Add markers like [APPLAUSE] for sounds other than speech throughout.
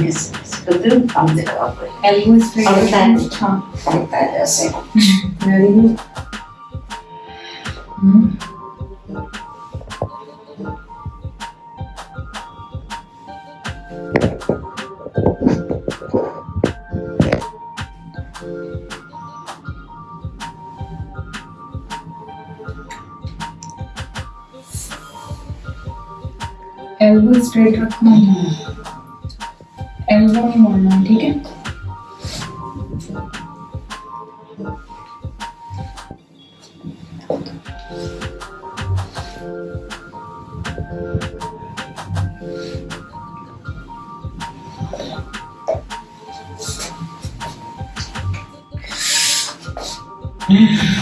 Yes, Sikandar Kamde Kabakar. Elbows straight. Sometimes. Sometimes, yes. [LAUGHS] Very. Hmm. Elbow straight रखना है। Elbow नहीं मोड़ना ठीक है? करिए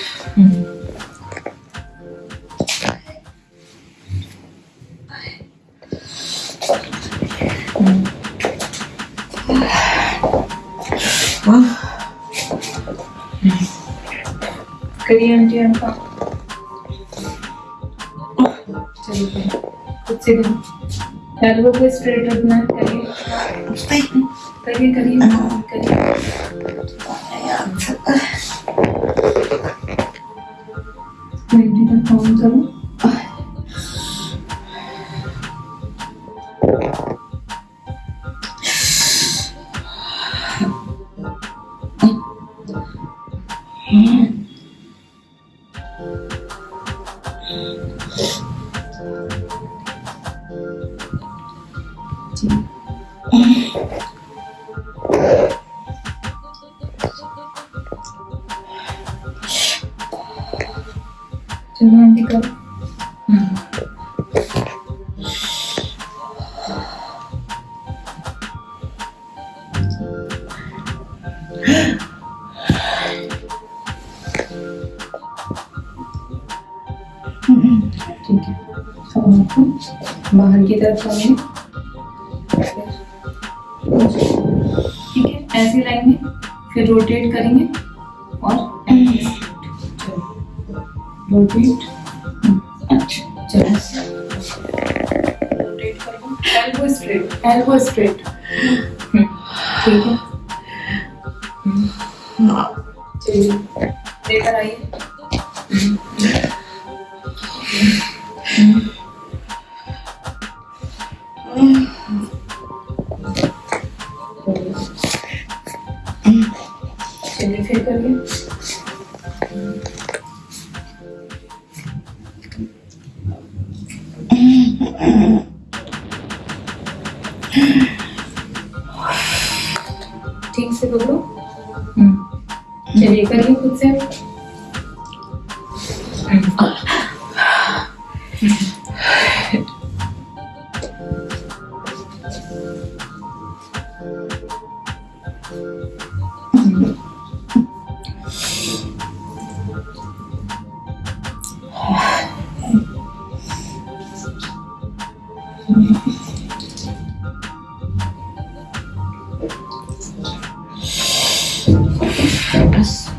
करिए आंटी अनका चलो करिए खुद से करिए। को स्ट्रेट रखना करिए करिए करिए करिए। ट्वेंटी तक काउंट करो बाहर की तरफ़ ठीक है ऐसे लाएँगे फिर रोटेट करेंगे और रोटेट अच्छा चलो. रोटेट करेंगे. एल्बो स्ट्रेट एल्बो स्ट्रेट ठीक है. चलिए. चलिए फिर करिए। ठीक से पकड़ो चलिए करिए खुद से।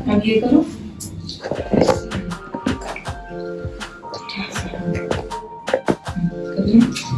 अब ये करो करिए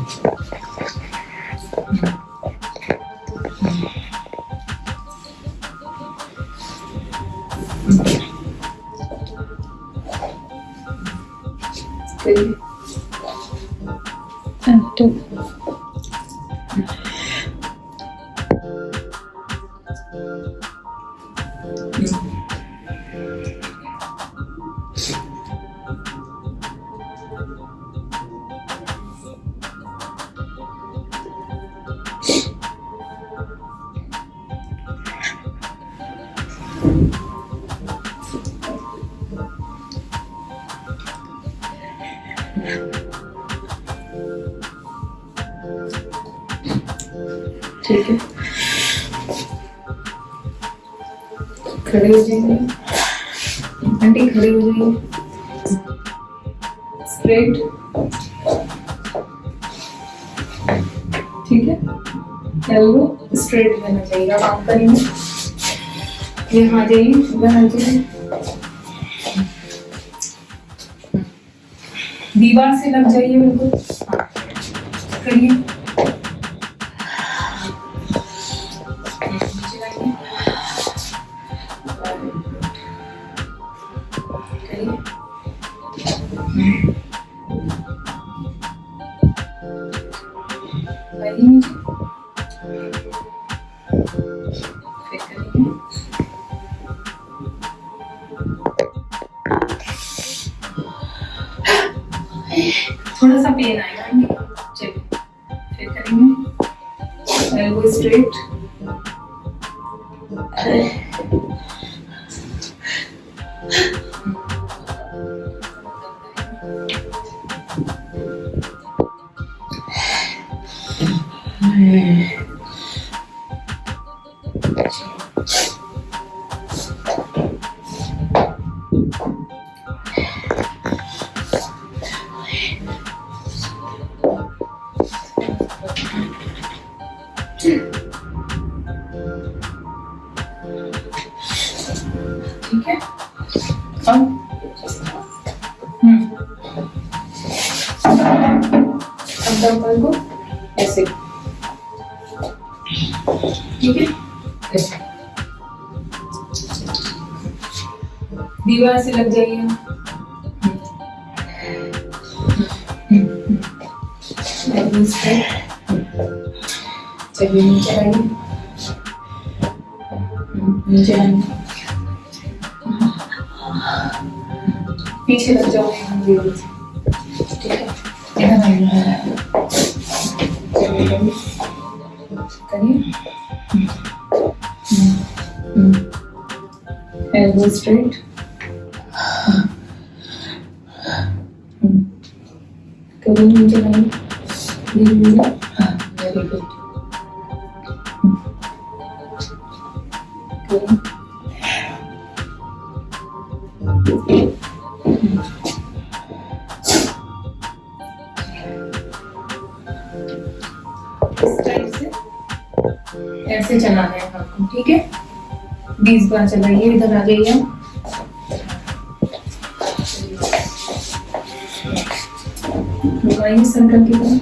ठीक है। खड़े हो जाएँगे। आंटी खड़े हो जाइए स्ट्रेट ठीक है। एल्बो स्ट्रेट रहना चाहिए। अब आप करेंगे। यहाँ जाइए इधर जाइए दीवार से लग जाइए बिल्कुल हाँ। करिए। थोड़ा सा पेन आएगा फिर करेंगे। एल्बो स्ट्रेट ठीक है अब हम्म अब डंबल को ऐसे दीवार से लग जाइए। चलिए नीचे आइए। नीचे पीछे लग दीवार ठीक है? करिए। एल्बो स्ट्रेट करिए नीचे लाइए धीरे धीरे। वेरी गुड करिए। से चलाना है आपको ठीक है? बीस बार चलाइए, इधर आ जाइए हम। की तरह।